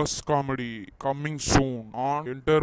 bus comedy coming soon on Enter